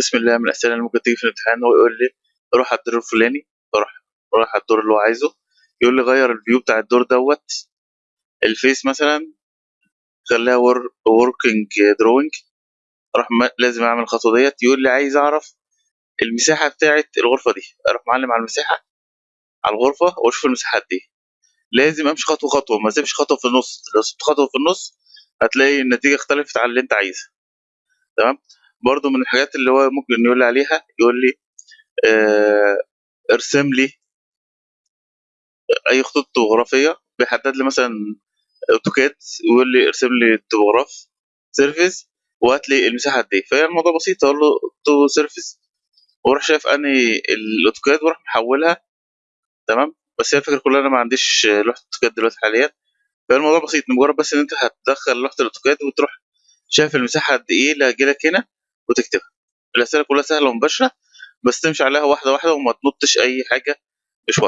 بسم الله من الاسئله اللي ممكن تيجي في الامتحان هو يقول لي روح على الدور الفلاني. أروح أروح على الدور اللي هو عايزه. يقول لي غير ال view بتاع الدور دوت ال phase مثلا خليها working drawing أروح لازم أعمل الخطوة ديت. يقول لي عايز أعرف المساحة بتاعه الغرفة دي. أروح معلم على المساحة على الغرفة وأشوف المساحات دي. لازم أمشي خطوة خطوة. ما أسيبش خطوة في النص. لو سبت خطوة في النص هتلاقي النتيجة اختلفت عن اللي أنت عايزها. تمام؟ برضو من الحاجات اللي هو ممكن يقول لي عليها يقول لي آه ارسم لي أي خطوط طبوغرافيه بيحدد لي مثلا AutoCAD ويقول لي ارسم لي topograph surface وهات لي المساحة قد إيه. فهي الموضوع بسيط أقول له to surface وأروح شايف أنهي ال AutoCAD وأروح محولها. تمام؟ بس هي الفكرة كلها أنا ما عنديش لوحة AutoCAD دلوقتي حاليا. فالموضوع بسيط مجرد بس إن أنت هتدخل لوحة الأوتوكاد وتروح شايف المساحة قد إيه اللي هتجيلك هنا. وتكتبها. الأسئلة كلها سهلة ومباشرة بس تمشي عليها واحدة واحدة وما تنطش أي حاجة مش